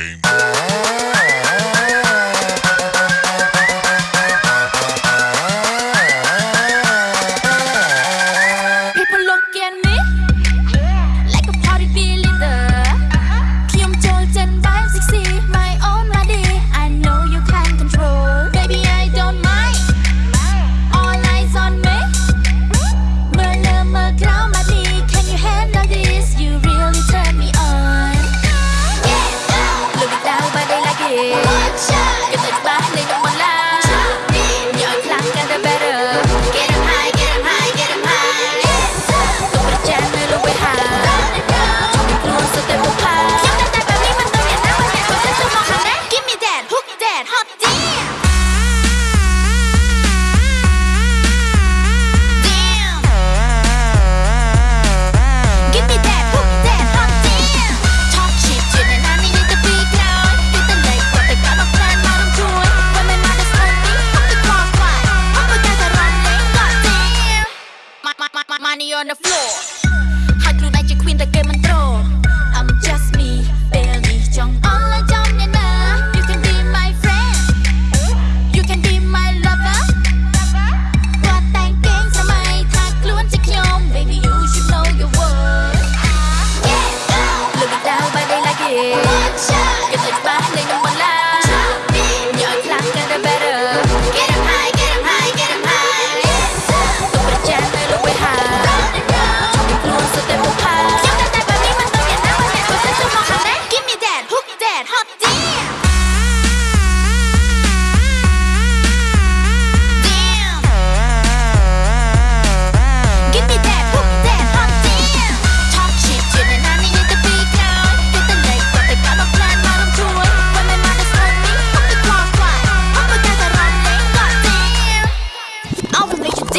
game.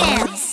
dance.